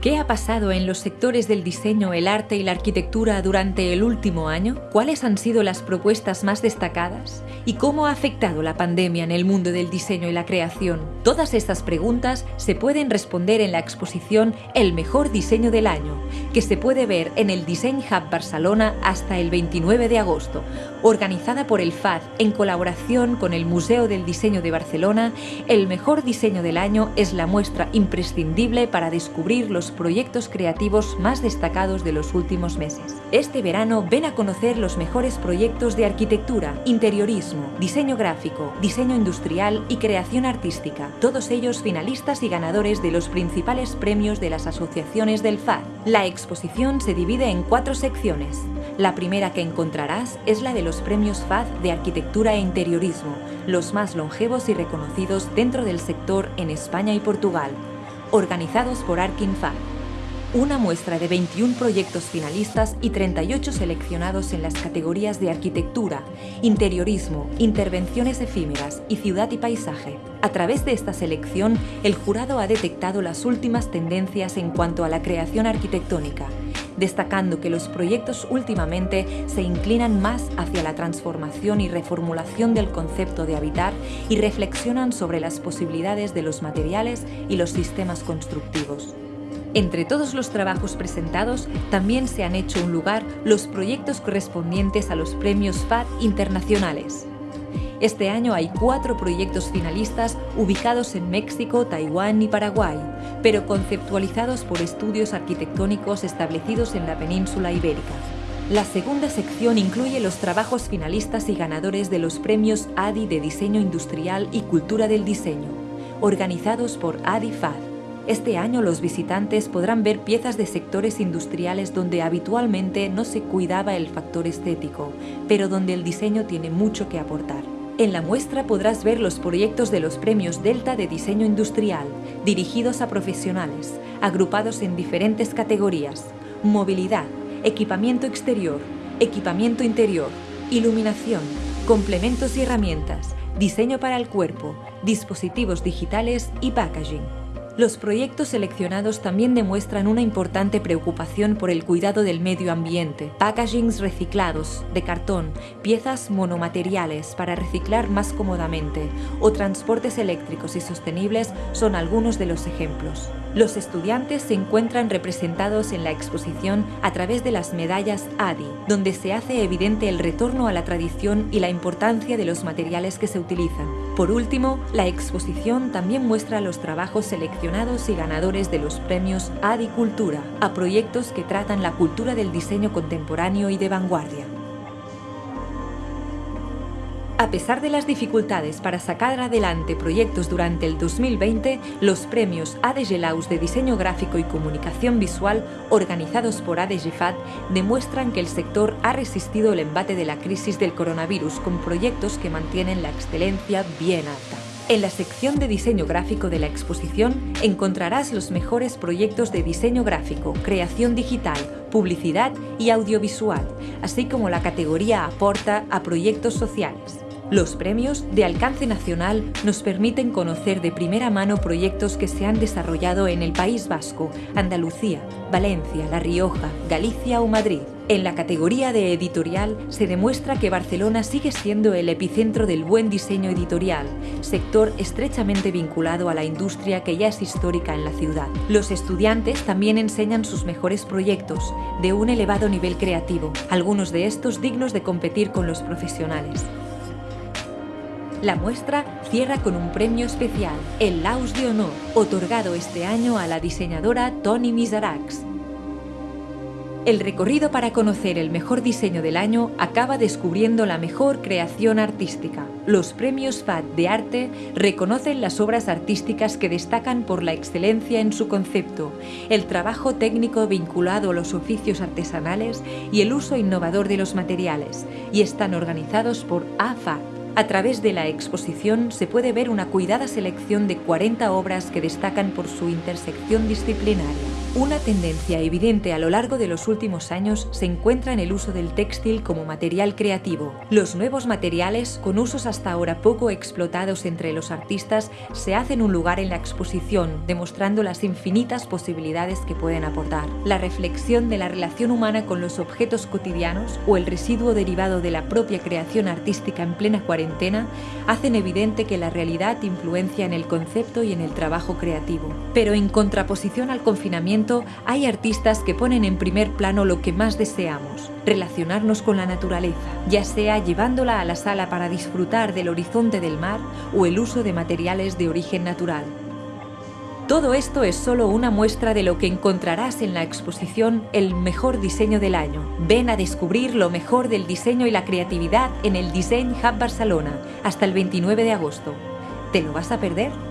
¿Qué ha pasado en los sectores del diseño, el arte y la arquitectura durante el último año? ¿Cuáles han sido las propuestas más destacadas? ¿Y cómo ha afectado la pandemia en el mundo del diseño y la creación? Todas estas preguntas se pueden responder en la exposición El mejor diseño del año, que se puede ver en el Design Hub Barcelona hasta el 29 de agosto, organizada por el FAD en colaboración con el Museo del Diseño de Barcelona. El mejor diseño del año es la muestra imprescindible para descubrir los proyectos creativos más destacados de los últimos meses. Este verano ven a conocer los mejores proyectos de arquitectura, interiorismo, diseño gráfico, diseño industrial y creación artística, todos ellos finalistas y ganadores de los principales premios de las asociaciones del FAD. La exposición se divide en cuatro secciones. La primera que encontrarás es la de los premios FAD de arquitectura e interiorismo, los más longevos y reconocidos dentro del sector en España y Portugal organizados por Arkinfa. Una muestra de 21 proyectos finalistas y 38 seleccionados en las categorías de arquitectura, interiorismo, intervenciones efímeras y ciudad y paisaje. A través de esta selección, el jurado ha detectado las últimas tendencias en cuanto a la creación arquitectónica, destacando que los proyectos últimamente se inclinan más hacia la transformación y reformulación del concepto de habitar y reflexionan sobre las posibilidades de los materiales y los sistemas constructivos. Entre todos los trabajos presentados, también se han hecho un lugar los proyectos correspondientes a los premios FAD internacionales. Este año hay cuatro proyectos finalistas ubicados en México, Taiwán y Paraguay, pero conceptualizados por estudios arquitectónicos establecidos en la península ibérica. La segunda sección incluye los trabajos finalistas y ganadores de los premios ADI de Diseño Industrial y Cultura del Diseño, organizados por ADI-FAD. Este año los visitantes podrán ver piezas de sectores industriales donde habitualmente no se cuidaba el factor estético, pero donde el diseño tiene mucho que aportar. En la muestra podrás ver los proyectos de los premios Delta de Diseño Industrial, dirigidos a profesionales, agrupados en diferentes categorías, movilidad, equipamiento exterior, equipamiento interior, iluminación, complementos y herramientas, diseño para el cuerpo, dispositivos digitales y packaging. Los proyectos seleccionados también demuestran una importante preocupación por el cuidado del medio ambiente. Packagings reciclados, de cartón, piezas monomateriales para reciclar más cómodamente o transportes eléctricos y sostenibles son algunos de los ejemplos. Los estudiantes se encuentran representados en la exposición a través de las medallas ADI, donde se hace evidente el retorno a la tradición y la importancia de los materiales que se utilizan. Por último, la exposición también muestra los trabajos seleccionados y ganadores de los premios ADI Cultura a proyectos que tratan la cultura del diseño contemporáneo y de vanguardia. A pesar de las dificultades para sacar adelante proyectos durante el 2020, los premios ADG de Diseño Gráfico y Comunicación Visual, organizados por ADGFAD, demuestran que el sector ha resistido el embate de la crisis del coronavirus con proyectos que mantienen la excelencia bien alta. En la sección de diseño gráfico de la exposición encontrarás los mejores proyectos de diseño gráfico, creación digital, publicidad y audiovisual, así como la categoría Aporta a proyectos sociales. Los premios de alcance nacional nos permiten conocer de primera mano proyectos que se han desarrollado en el País Vasco, Andalucía, Valencia, La Rioja, Galicia o Madrid. En la categoría de editorial se demuestra que Barcelona sigue siendo el epicentro del buen diseño editorial, sector estrechamente vinculado a la industria que ya es histórica en la ciudad. Los estudiantes también enseñan sus mejores proyectos, de un elevado nivel creativo, algunos de estos dignos de competir con los profesionales. La muestra cierra con un premio especial, el Laus de Honor, otorgado este año a la diseñadora Tony Misarax. El recorrido para conocer el mejor diseño del año acaba descubriendo la mejor creación artística. Los premios FAD de arte reconocen las obras artísticas que destacan por la excelencia en su concepto, el trabajo técnico vinculado a los oficios artesanales y el uso innovador de los materiales, y están organizados por AFAD. A través de la exposición se puede ver una cuidada selección de 40 obras que destacan por su intersección disciplinaria. Una tendencia evidente a lo largo de los últimos años se encuentra en el uso del textil como material creativo. Los nuevos materiales, con usos hasta ahora poco explotados entre los artistas, se hacen un lugar en la exposición, demostrando las infinitas posibilidades que pueden aportar. La reflexión de la relación humana con los objetos cotidianos o el residuo derivado de la propia creación artística en plena cuarentena hacen evidente que la realidad influencia en el concepto y en el trabajo creativo. Pero en contraposición al confinamiento, hay artistas que ponen en primer plano lo que más deseamos, relacionarnos con la naturaleza, ya sea llevándola a la sala para disfrutar del horizonte del mar o el uso de materiales de origen natural. Todo esto es solo una muestra de lo que encontrarás en la exposición El mejor diseño del año. Ven a descubrir lo mejor del diseño y la creatividad en el Design Hub Barcelona hasta el 29 de agosto. ¿Te lo vas a perder?